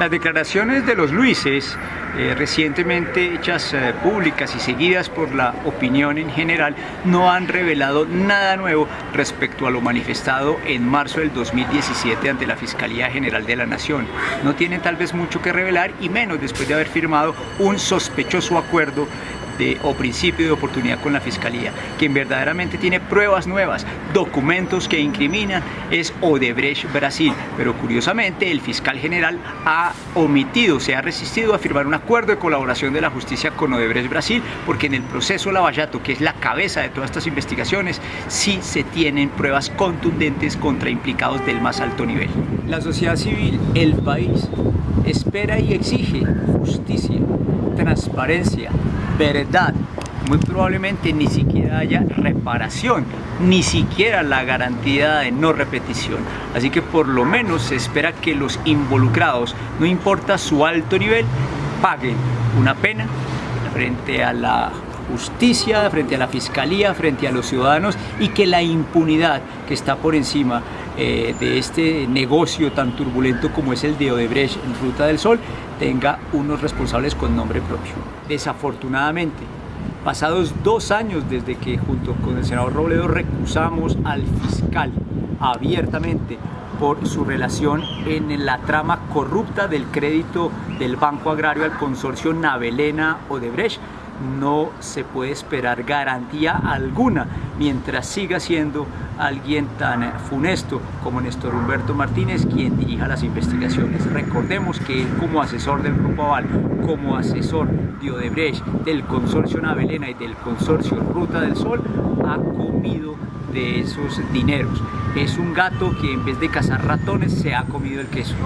Las declaraciones de los Luises, eh, recientemente hechas eh, públicas y seguidas por la opinión en general, no han revelado nada nuevo respecto a lo manifestado en marzo del 2017 ante la Fiscalía General de la Nación. No tienen tal vez mucho que revelar y menos después de haber firmado un sospechoso acuerdo o principio de oportunidad con la Fiscalía. Quien verdaderamente tiene pruebas nuevas, documentos que incriminan, es Odebrecht Brasil. Pero curiosamente el fiscal general ha omitido, se ha resistido a firmar un acuerdo de colaboración de la justicia con Odebrecht Brasil, porque en el proceso Lavallato, que es la cabeza de todas estas investigaciones, sí se tienen pruebas contundentes contra implicados del más alto nivel. La sociedad civil, el país, espera y exige justicia, transparencia, verdad, muy probablemente ni siquiera haya reparación, ni siquiera la garantía de no repetición. Así que por lo menos se espera que los involucrados, no importa su alto nivel, paguen una pena frente a la justicia, frente a la fiscalía, frente a los ciudadanos y que la impunidad que está por encima eh, de este negocio tan turbulento como es el de Odebrecht en Ruta del Sol tenga unos responsables con nombre propio. Desafortunadamente, pasados dos años desde que junto con el senador Robledo recusamos al fiscal abiertamente por su relación en la trama corrupta del crédito del Banco Agrario al consorcio Navelena Odebrecht, no se puede esperar garantía alguna mientras siga siendo alguien tan funesto como Néstor Humberto Martínez quien dirija las investigaciones. Recordemos que él como asesor del Grupo Aval, como asesor de Odebrecht, del consorcio Navelena y del consorcio Ruta del Sol, ha comido de esos dineros. Es un gato que en vez de cazar ratones se ha comido el queso.